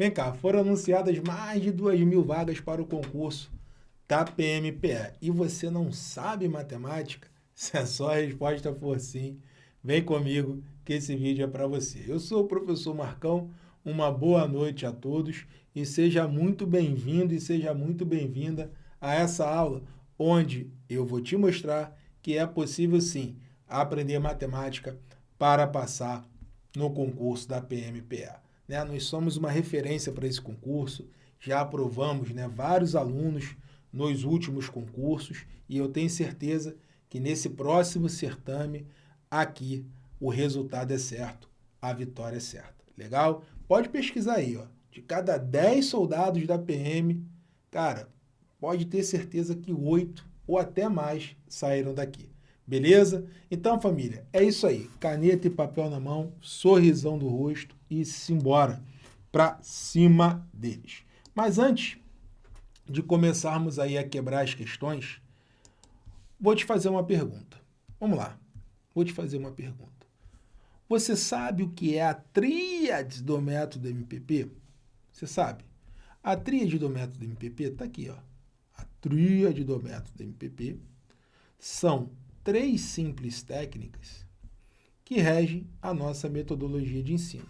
Vem cá, foram anunciadas mais de 2 mil vagas para o concurso da PMPE. E você não sabe matemática? Se a sua resposta for sim, vem comigo que esse vídeo é para você. Eu sou o professor Marcão, uma boa noite a todos e seja muito bem-vindo e seja muito bem-vinda a essa aula, onde eu vou te mostrar que é possível sim aprender matemática para passar no concurso da PMPE. Né? Nós somos uma referência para esse concurso, já aprovamos né, vários alunos nos últimos concursos e eu tenho certeza que nesse próximo certame, aqui, o resultado é certo, a vitória é certa. Legal? Pode pesquisar aí, ó. De cada 10 soldados da PM, cara, pode ter certeza que 8 ou até mais saíram daqui. Beleza? Então, família, é isso aí. Caneta e papel na mão, sorrisão do rosto e simbora para cima deles. Mas antes de começarmos aí a quebrar as questões, vou te fazer uma pergunta. Vamos lá. Vou te fazer uma pergunta. Você sabe o que é a tríade do método MPP? Você sabe? A tríade do método MPP está aqui, ó. A tríade do método MPP são três simples técnicas que regem a nossa metodologia de ensino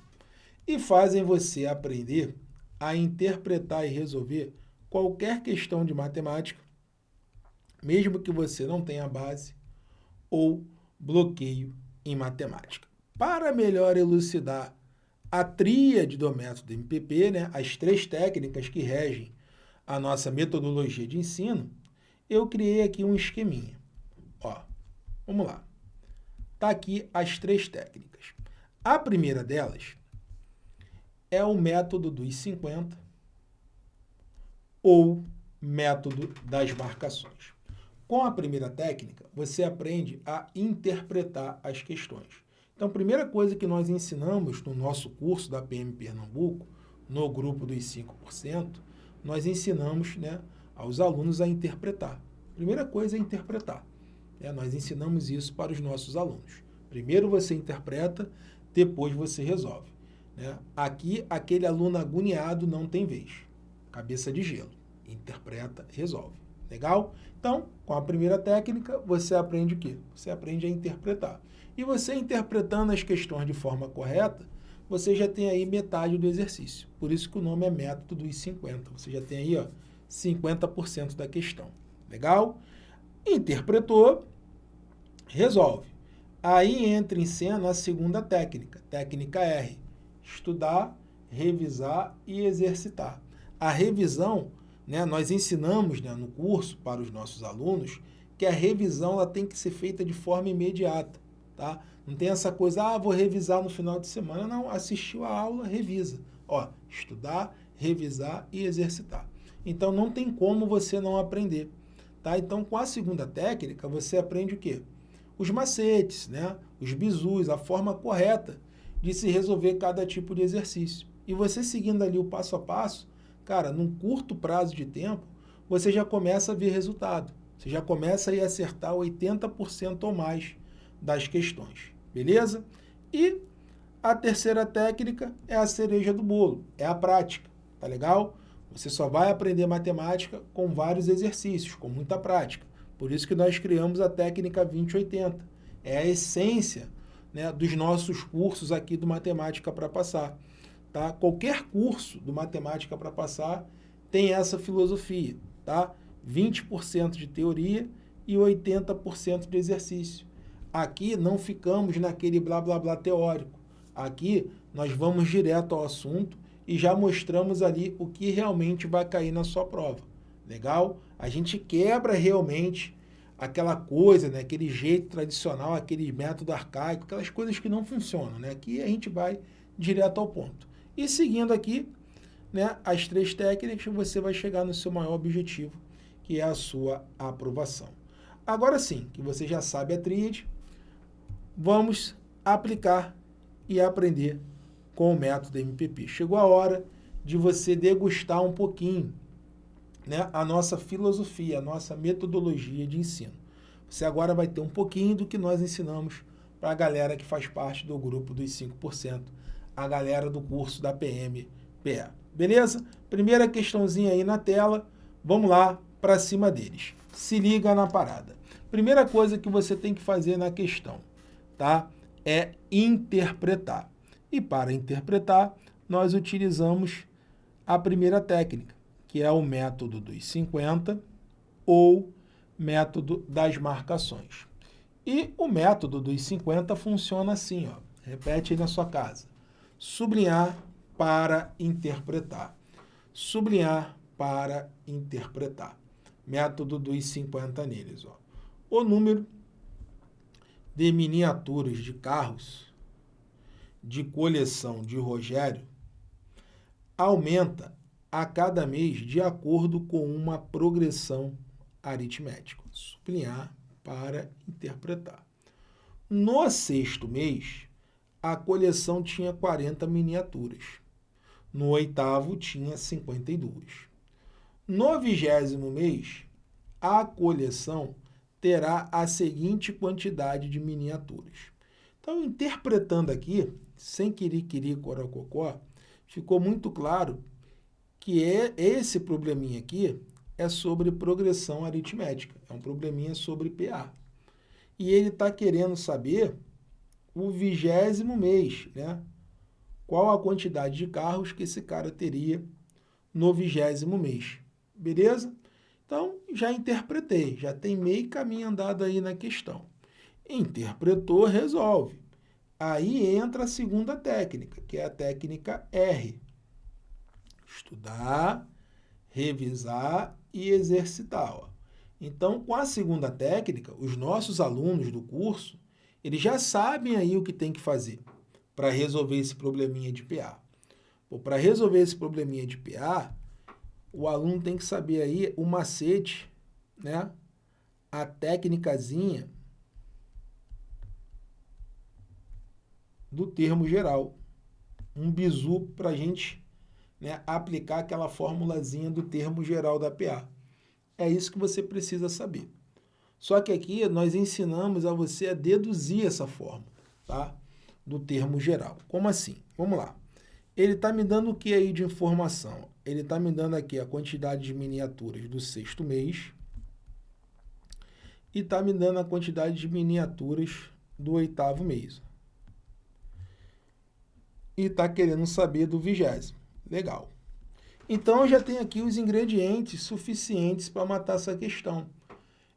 e fazem você aprender a interpretar e resolver qualquer questão de matemática, mesmo que você não tenha base ou bloqueio em matemática. Para melhor elucidar a tríade do método MPP, né, as três técnicas que regem a nossa metodologia de ensino, eu criei aqui um esqueminha. Vamos lá. Está aqui as três técnicas. A primeira delas é o método dos 50 ou método das marcações. Com a primeira técnica, você aprende a interpretar as questões. Então, a primeira coisa que nós ensinamos no nosso curso da PM Pernambuco, no grupo dos 5%, nós ensinamos né, aos alunos a interpretar. Primeira coisa é interpretar. É, nós ensinamos isso para os nossos alunos. Primeiro você interpreta, depois você resolve. Né? Aqui, aquele aluno agoniado não tem vez. Cabeça de gelo. Interpreta, resolve. Legal? Então, com a primeira técnica, você aprende o quê? Você aprende a interpretar. E você interpretando as questões de forma correta, você já tem aí metade do exercício. Por isso que o nome é método dos 50. Você já tem aí ó, 50% da questão. Legal? Interpretou, resolve. Aí entra em cena a segunda técnica, técnica R, estudar, revisar e exercitar. A revisão, né, nós ensinamos né, no curso para os nossos alunos que a revisão ela tem que ser feita de forma imediata. Tá? Não tem essa coisa, ah, vou revisar no final de semana. Não, assistiu a aula, revisa. Ó, estudar, revisar e exercitar. Então, não tem como você não aprender. Tá? Então, com a segunda técnica, você aprende o quê? Os macetes, né? os bizus, a forma correta de se resolver cada tipo de exercício. E você seguindo ali o passo a passo, cara, num curto prazo de tempo, você já começa a ver resultado. Você já começa a acertar 80% ou mais das questões, beleza? E a terceira técnica é a cereja do bolo, é a prática, tá legal? Você só vai aprender matemática com vários exercícios, com muita prática. Por isso que nós criamos a técnica 2080. É a essência né, dos nossos cursos aqui do Matemática para Passar. Tá? Qualquer curso do Matemática para Passar tem essa filosofia. Tá? 20% de teoria e 80% de exercício. Aqui não ficamos naquele blá blá blá teórico. Aqui nós vamos direto ao assunto e já mostramos ali o que realmente vai cair na sua prova. Legal? A gente quebra realmente aquela coisa, né, aquele jeito tradicional, aquele método arcaico, aquelas coisas que não funcionam. Né? Aqui a gente vai direto ao ponto. E seguindo aqui né, as três técnicas, você vai chegar no seu maior objetivo, que é a sua aprovação. Agora sim, que você já sabe a tríade, vamos aplicar e aprender com o método MPP. Chegou a hora de você degustar um pouquinho né, a nossa filosofia, a nossa metodologia de ensino. Você agora vai ter um pouquinho do que nós ensinamos para a galera que faz parte do grupo dos 5%, a galera do curso da PMPE. Beleza? Primeira questãozinha aí na tela, vamos lá para cima deles. Se liga na parada. Primeira coisa que você tem que fazer na questão, tá? É interpretar. E para interpretar, nós utilizamos a primeira técnica, que é o método dos 50 ou método das marcações. E o método dos 50 funciona assim, ó. repete aí na sua casa. Sublinhar para interpretar. Sublinhar para interpretar. Método dos 50 neles. Ó. O número de miniaturas de carros de coleção de Rogério aumenta a cada mês de acordo com uma progressão aritmética. Sublinhar para interpretar. No sexto mês, a coleção tinha 40 miniaturas. No oitavo, tinha 52. No vigésimo mês, a coleção terá a seguinte quantidade de miniaturas. Então, interpretando aqui, sem querer corococó, ficou muito claro que é esse probleminha aqui é sobre progressão aritmética, é um probleminha sobre PA. E ele está querendo saber o vigésimo mês, né? Qual a quantidade de carros que esse cara teria no vigésimo mês, beleza? Então, já interpretei, já tem meio caminho andado aí na questão. Interpretou, resolve. Aí entra a segunda técnica, que é a técnica R. Estudar, revisar e exercitar. Ó. Então, com a segunda técnica, os nossos alunos do curso, eles já sabem aí o que tem que fazer para resolver esse probleminha de PA. Para resolver esse probleminha de PA, o aluno tem que saber aí o macete, né? a técnicazinha do termo geral. Um bizu para a gente né, aplicar aquela formulazinha do termo geral da PA. É isso que você precisa saber. Só que aqui nós ensinamos a você a deduzir essa fórmula, tá? Do termo geral. Como assim? Vamos lá. Ele está me dando o que aí de informação? Ele está me dando aqui a quantidade de miniaturas do sexto mês e está me dando a quantidade de miniaturas do oitavo mês. E está querendo saber do vigésimo. Legal. Então, eu já tenho aqui os ingredientes suficientes para matar essa questão.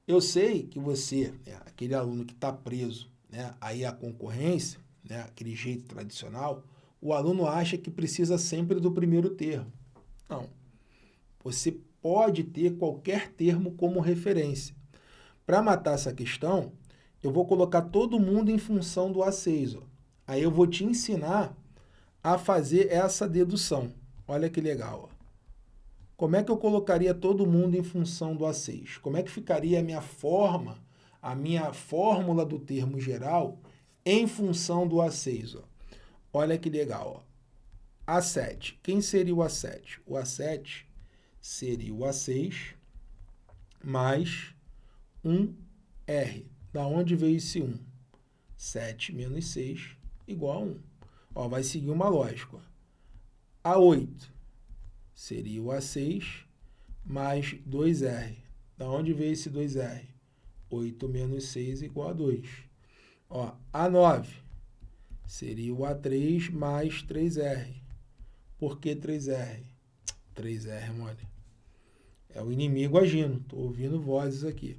Eu sei que você, né, aquele aluno que está preso né, aí à concorrência, né, aquele jeito tradicional, o aluno acha que precisa sempre do primeiro termo. Não. Você pode ter qualquer termo como referência. Para matar essa questão, eu vou colocar todo mundo em função do A6. Ó. Aí eu vou te ensinar a fazer essa dedução. Olha que legal. Ó. Como é que eu colocaria todo mundo em função do A6? Como é que ficaria a minha forma, a minha fórmula do termo geral em função do A6? Ó. Olha que legal. Ó. A7. Quem seria o A7? O A7 seria o A6 mais 1R. Da onde veio esse 1? 7 menos 6 igual a 1. Ó, vai seguir uma lógica. A8 seria o A6 mais 2R. Da onde veio esse 2R? 8 menos 6 igual a 2. Ó, A9 seria o A3 mais 3R. Por que 3R? 3R, mole. É o inimigo agindo. Estou ouvindo vozes aqui.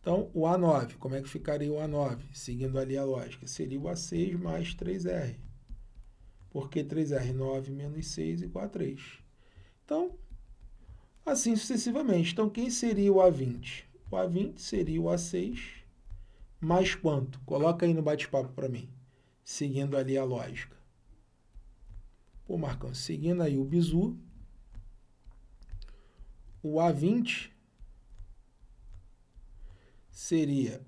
Então, o A9, como é que ficaria o A9? Seguindo ali a lógica, seria o A6 mais 3R. Por que 3R? 9 menos 6 igual a 3. Então, assim sucessivamente. Então, quem seria o A20? O A20 seria o A6 mais quanto? Coloca aí no bate-papo para mim, seguindo ali a lógica. Pô, Marcão, seguindo aí o bizu, o A20 seria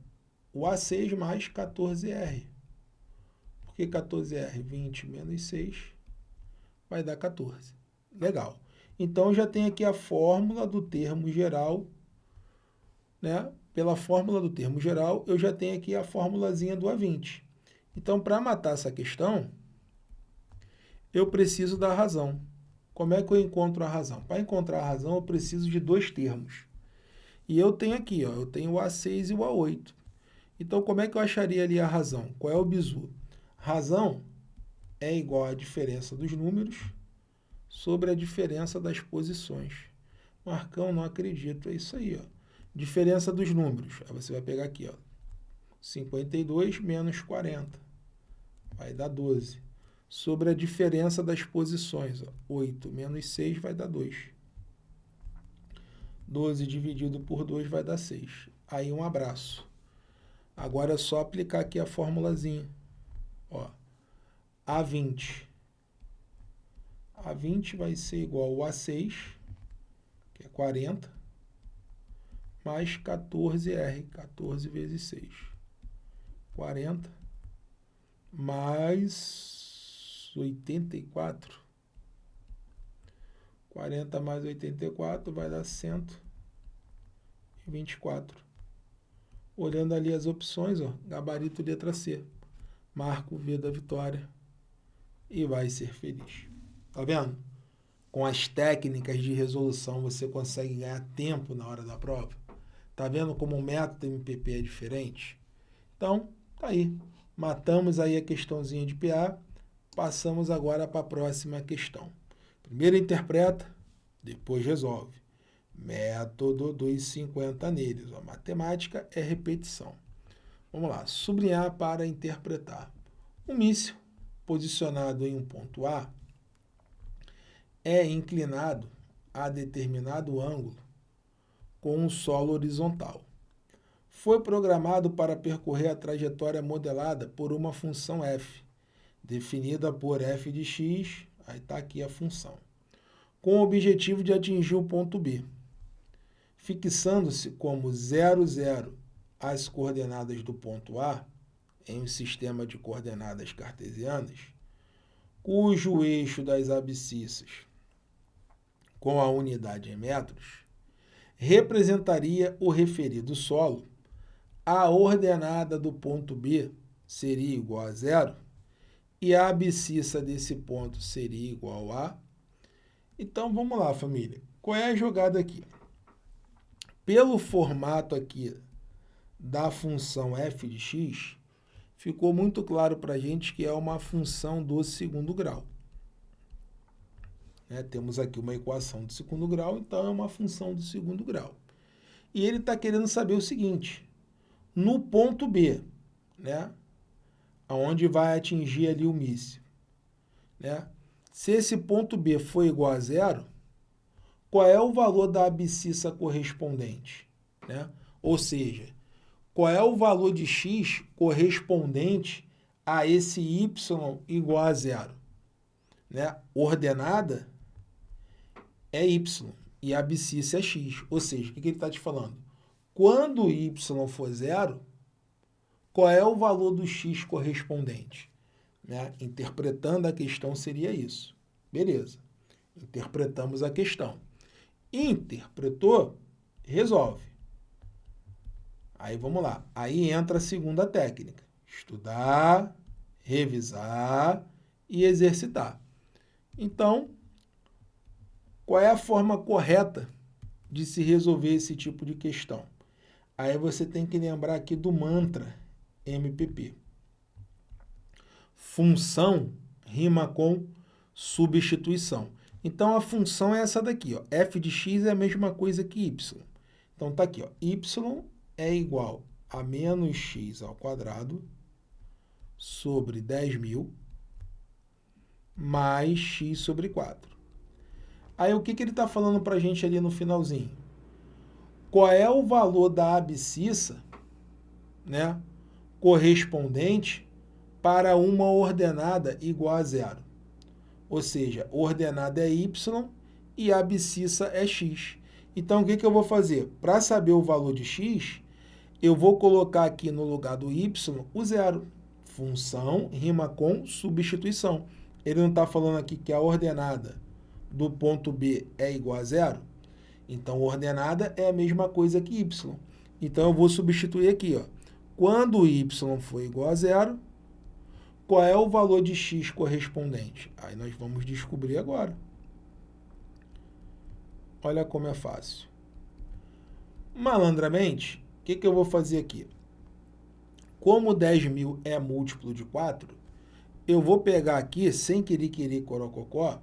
o A6 mais 14R. Por que 14R? 20 menos 6 vai dar 14. Legal. Então, já tem aqui a fórmula do termo geral, né? Pela fórmula do termo geral, eu já tenho aqui a formulazinha do A20. Então, para matar essa questão, eu preciso da razão. Como é que eu encontro a razão? Para encontrar a razão, eu preciso de dois termos. E eu tenho aqui, ó, eu tenho o A6 e o A8. Então, como é que eu acharia ali a razão? Qual é o bizu? Razão é igual à diferença dos números sobre a diferença das posições. Marcão, não acredito. É isso aí, ó. Diferença dos números. Aí você vai pegar aqui, ó. 52 menos 40. Vai dar 12. Sobre a diferença das posições, ó. 8 menos 6 vai dar 2. 12 dividido por 2 vai dar 6. Aí um abraço. Agora é só aplicar aqui a formulazinha. Ó, A20. A20 vai ser igual a A6, que é 40, mais 14R, 14 vezes 6. 40 mais 84. 40 mais 84 vai dar 124. Olhando ali as opções, ó, gabarito letra C. Marco V da vitória e vai ser feliz. Tá vendo? Com as técnicas de resolução você consegue ganhar tempo na hora da prova. Tá vendo como o método MPP é diferente? Então, tá aí. Matamos aí a questãozinha de PA. Passamos agora para a próxima questão. Primeiro interpreta, depois resolve. Método dos 50 neles. A matemática é repetição. Vamos lá. Sublinhar para interpretar. Um míssil posicionado em um ponto A é inclinado a determinado ângulo com um solo horizontal. Foi programado para percorrer a trajetória modelada por uma função f, definida por f de x, aí está aqui a função, com o objetivo de atingir o ponto B, fixando-se como 0, 0 as coordenadas do ponto A, em um sistema de coordenadas cartesianas, cujo eixo das abscissas com a unidade em metros, representaria o referido solo, a ordenada do ponto B seria igual a zero, e a abscissa desse ponto seria igual a... Então, vamos lá, família. Qual é a jogada aqui? Pelo formato aqui da função f de x, ficou muito claro para a gente que é uma função do segundo grau. Né? Temos aqui uma equação de segundo grau, então é uma função do segundo grau. E ele está querendo saber o seguinte, no ponto B, né? onde vai atingir ali o míssil, né? se esse ponto B for igual a zero, qual é o valor da abscissa correspondente? Né? Ou seja, qual é o valor de x correspondente a esse y igual a zero? Né? Ordenada é y e a abscissa é x. Ou seja, o que, ele está te falando? Quando y for zero, qual é o valor do x correspondente? Né? Interpretando a questão seria isso. Beleza. Interpretamos a questão. Interpretou, resolve. Aí vamos lá. Aí entra a segunda técnica. Estudar, revisar e exercitar. Então, qual é a forma correta de se resolver esse tipo de questão? Aí você tem que lembrar aqui do mantra MPP. Função rima com substituição. Então, a função é essa daqui. Ó. f de x é a mesma coisa que y. Então, está aqui. Ó. y é igual a menos x ao quadrado sobre 10 mil mais x sobre 4. Aí o que, que ele está falando para a gente ali no finalzinho? Qual é o valor da abscissa né, correspondente para uma ordenada igual a zero? Ou seja, ordenada é y e a abscissa é x. Então, o que, que eu vou fazer? Para saber o valor de x, eu vou colocar aqui no lugar do y o zero. Função rima com substituição. Ele não está falando aqui que a ordenada do ponto B é igual a zero, então ordenada é a mesma coisa que y. Então eu vou substituir aqui, ó. Quando y for igual a zero, qual é o valor de x correspondente? Aí nós vamos descobrir agora. Olha como é fácil. Malandramente, o que, que eu vou fazer aqui? Como 10 mil é múltiplo de 4, eu vou pegar aqui, sem querer querer corococó,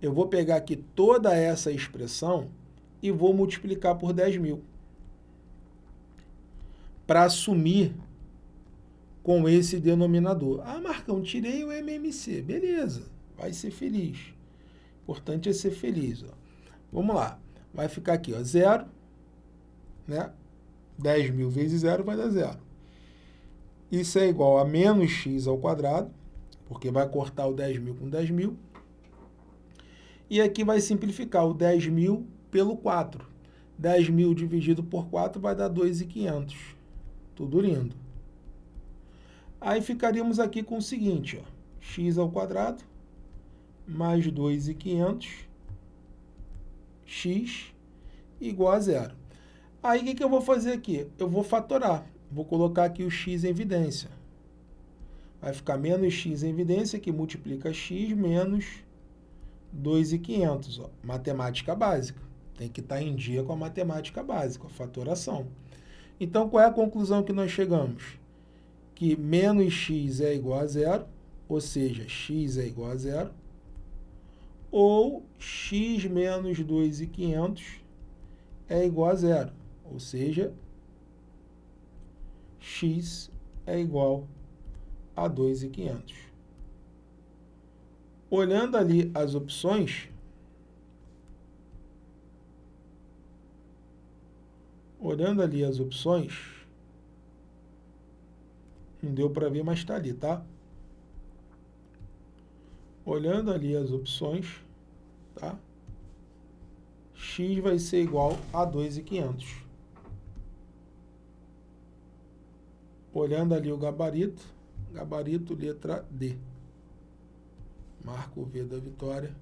eu vou pegar aqui toda essa expressão e vou multiplicar por 10 mil. Para assumir com esse denominador. Ah, Marcão, tirei o MMC. Beleza, vai ser feliz. Importante é ser feliz. Ó. Vamos lá. Vai ficar aqui, ó, zero, né? 10 mil vezes zero vai dar zero. Isso é igual a menos x ao quadrado, porque vai cortar o 10 mil com 10 mil. E aqui vai simplificar o 10 mil pelo 4. 10 mil dividido por 4 vai dar 2.500. Tudo lindo. Aí ficaríamos aqui com o seguinte, ó, x ao quadrado mais 2.500 x igual a zero. Aí, o que, que eu vou fazer aqui? Eu vou fatorar. Vou colocar aqui o x em evidência. Vai ficar menos x em evidência, que multiplica x menos 2.500. Ó. Matemática básica. Tem que estar em dia com a matemática básica, a fatoração. Então, qual é a conclusão que nós chegamos? Que menos x é igual a zero, ou seja, x é igual a zero ou x menos 2.500 é igual a zero, ou seja, x é igual a 2.500. Olhando ali as opções, olhando ali as opções, não deu para ver, mas está ali, tá? olhando ali as opções, tá? x vai ser igual a 2.500. Olhando ali o gabarito, gabarito letra D. Marca o V da vitória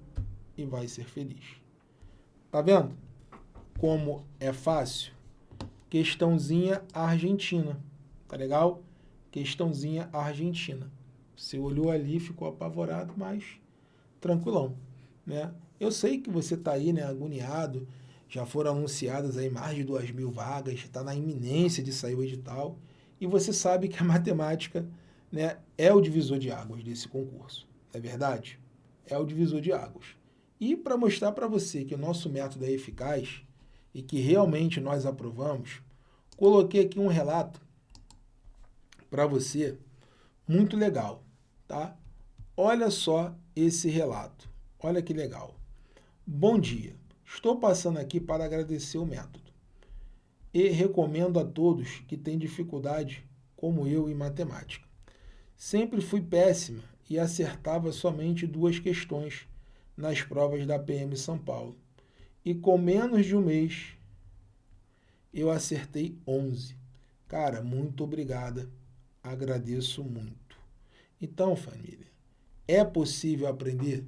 e vai ser feliz. Tá vendo? Como é fácil? Questãozinha argentina. Tá legal? Questãozinha argentina. Você olhou ali, ficou apavorado, mas tranquilão, né? Eu sei que você está aí, né, agoniado, já foram anunciadas aí mais de duas mil vagas, está na iminência de sair o edital, e você sabe que a matemática né, é o divisor de águas desse concurso, é verdade? É o divisor de águas. E para mostrar para você que o nosso método é eficaz e que realmente nós aprovamos, coloquei aqui um relato para você muito legal tá? Olha só esse relato. Olha que legal. Bom dia. Estou passando aqui para agradecer o método. E recomendo a todos que têm dificuldade, como eu, em matemática. Sempre fui péssima e acertava somente duas questões nas provas da PM São Paulo. E com menos de um mês, eu acertei 11. Cara, muito obrigada. Agradeço muito. Então, família, é possível aprender?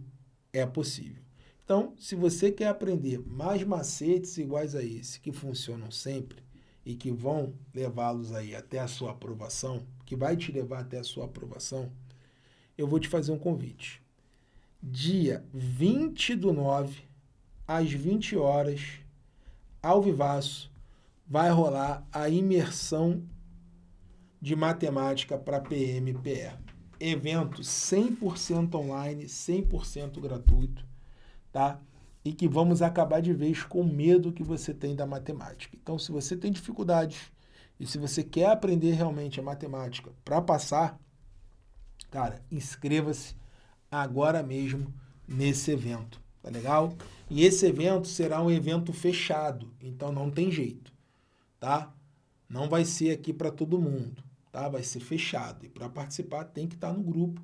É possível. Então, se você quer aprender mais macetes iguais a esse, que funcionam sempre e que vão levá-los aí até a sua aprovação, que vai te levar até a sua aprovação, eu vou te fazer um convite. Dia 20 do 9, às 20 horas, ao vivaço, vai rolar a imersão de matemática para PMPE evento 100% online, 100% gratuito, tá? E que vamos acabar de vez com o medo que você tem da matemática. Então, se você tem dificuldades e se você quer aprender realmente a matemática para passar, cara, inscreva-se agora mesmo nesse evento, tá legal? E esse evento será um evento fechado, então não tem jeito, tá? Não vai ser aqui para todo mundo tá? Vai ser fechado. E para participar tem que estar tá no grupo,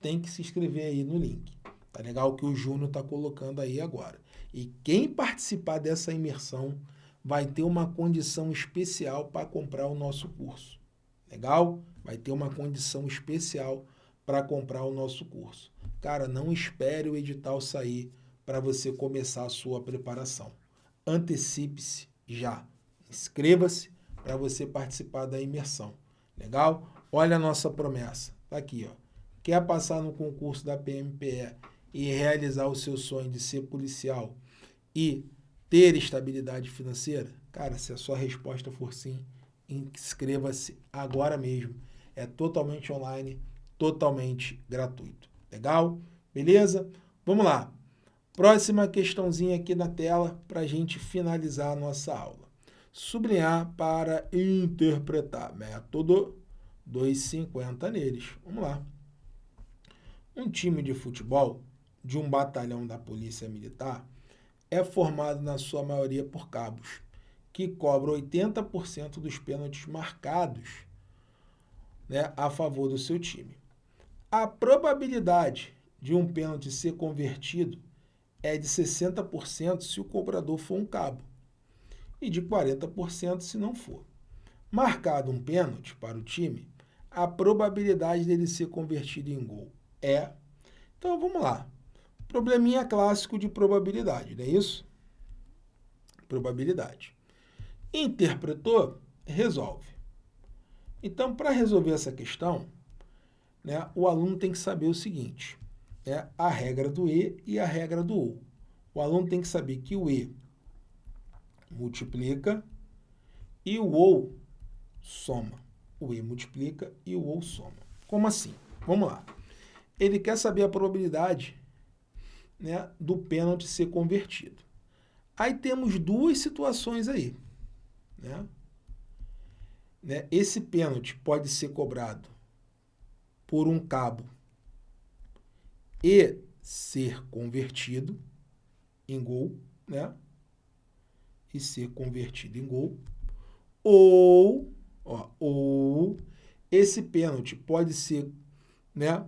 tem que se inscrever aí no link. Tá legal que o Júnior está colocando aí agora. E quem participar dessa imersão vai ter uma condição especial para comprar o nosso curso. Legal? Vai ter uma condição especial para comprar o nosso curso. Cara, não espere o edital sair para você começar a sua preparação. Antecipe-se já. Inscreva-se para você participar da imersão. Legal? Olha a nossa promessa. Está aqui, ó. Quer passar no concurso da PMPE e realizar o seu sonho de ser policial e ter estabilidade financeira? Cara, se a sua resposta for sim, inscreva-se agora mesmo. É totalmente online, totalmente gratuito. Legal? Beleza? Vamos lá. Próxima questãozinha aqui na tela para a gente finalizar a nossa aula. Sublinhar para interpretar. Método 2,50 neles. Vamos lá. Um time de futebol de um batalhão da Polícia Militar é formado na sua maioria por cabos, que cobram 80% dos pênaltis marcados né, a favor do seu time. A probabilidade de um pênalti ser convertido é de 60% se o cobrador for um cabo e de 40% se não for. Marcado um pênalti para o time, a probabilidade dele ser convertido em gol é... Então, vamos lá. Probleminha clássico de probabilidade, não é isso? Probabilidade. Interpretou, resolve. Então, para resolver essa questão, né, o aluno tem que saber o seguinte, né, a regra do E e a regra do OU. O aluno tem que saber que o E multiplica e o OU soma. O E multiplica e o OU soma. Como assim? Vamos lá. Ele quer saber a probabilidade né, do pênalti ser convertido. Aí temos duas situações aí. Né? Né? Esse pênalti pode ser cobrado por um cabo e ser convertido em gol, né? E ser convertido em gol. Ou, ó, ou esse pênalti pode ser, né,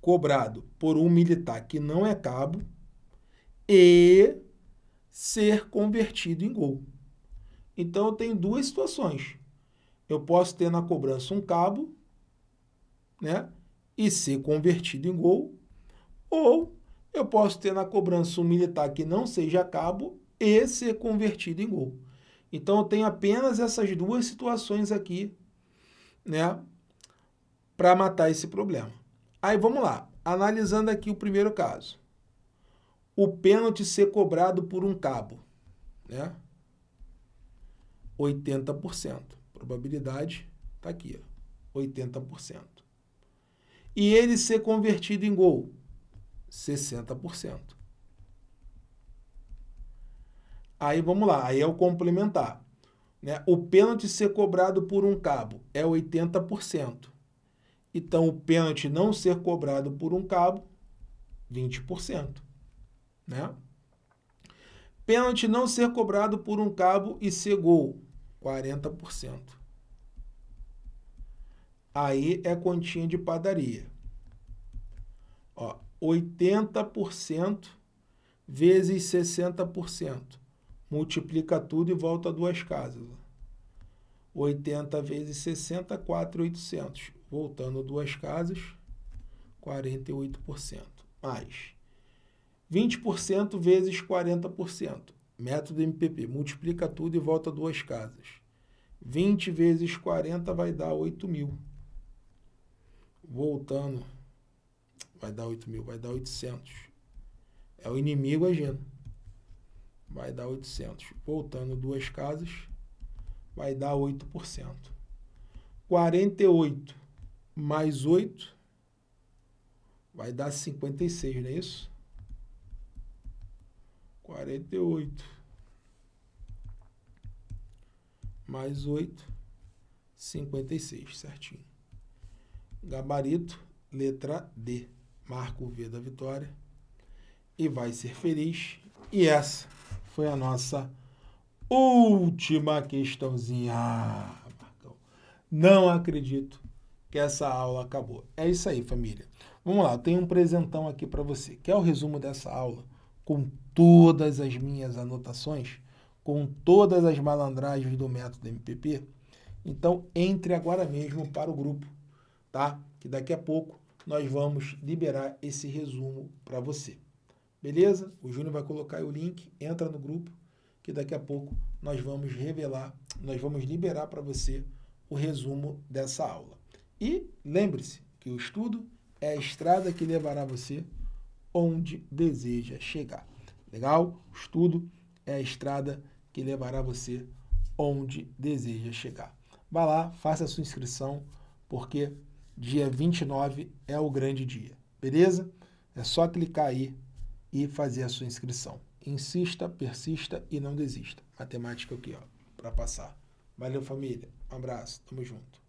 cobrado por um militar que não é cabo e ser convertido em gol. Então, eu tenho duas situações. Eu posso ter na cobrança um cabo, né, e ser convertido em gol, ou eu posso ter na cobrança um militar que não seja cabo e ser convertido em gol. Então, eu tenho apenas essas duas situações aqui, né, para matar esse problema. Aí vamos lá, analisando aqui o primeiro caso. O pênalti ser cobrado por um cabo, né? 80%. Probabilidade está aqui, ó, 80%. E ele ser convertido em gol, 60%. Aí vamos lá, aí é o complementar. Né? O pênalti ser cobrado por um cabo é 80%. Então, o pênalti não ser cobrado por um cabo, 20%. Né? Pênalti não ser cobrado por um cabo e ser gol, 40%. Aí é continha de padaria. Ó, 80% vezes 60%. Multiplica tudo e volta duas casas. 80 vezes 60, 4,800 voltando duas casas, 48%. Mais 20% vezes 40%. Método MPP, multiplica tudo e volta duas casas. 20 vezes 40 vai dar 8 mil. Voltando, vai dar 8 mil, vai dar 800. É o inimigo agindo. Vai dar 800. Voltando duas casas, vai dar 8%. 48 mais 8 vai dar 56, não é isso? 48 mais 8, 56, certinho. Gabarito, letra D. Marca o V da vitória e vai ser feliz. E essa foi a nossa última questãozinha. Ah, Marcão, não acredito que essa aula acabou. É isso aí, família. Vamos lá, eu tenho um presentão aqui para você. Quer o resumo dessa aula com todas as minhas anotações? Com todas as malandragens do método MPP? Então, entre agora mesmo para o grupo, tá? Que daqui a pouco nós vamos liberar esse resumo para você. Beleza? O Júnior vai colocar o link, entra no grupo, que daqui a pouco nós vamos revelar, nós vamos liberar para você o resumo dessa aula. E lembre-se que o estudo é a estrada que levará você onde deseja chegar. Legal? O estudo é a estrada que levará você onde deseja chegar. Vá lá, faça a sua inscrição, porque dia 29 é o grande dia, beleza? É só clicar aí e fazer a sua inscrição. Insista, persista e não desista. Matemática aqui, ó, para passar. Valeu, família. Um abraço. Tamo junto.